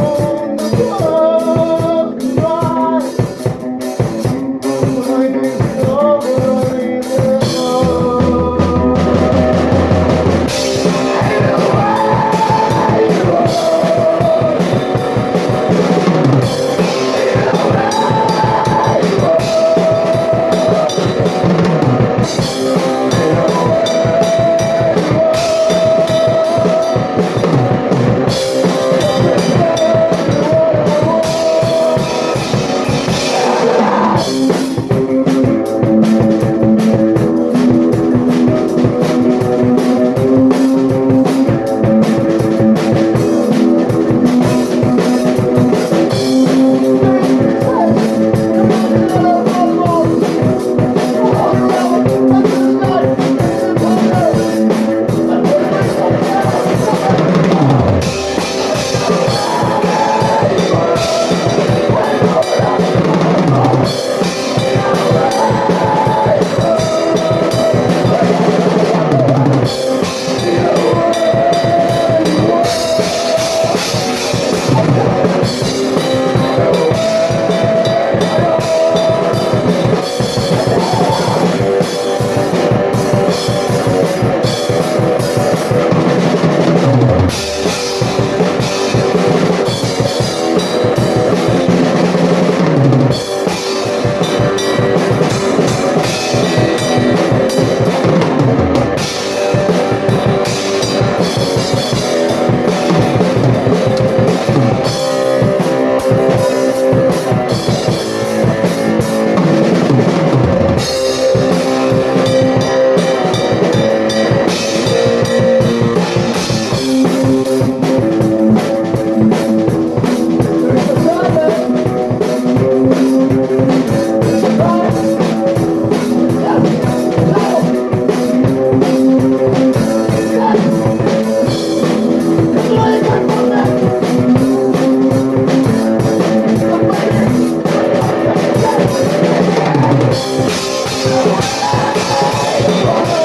Oh. Lord.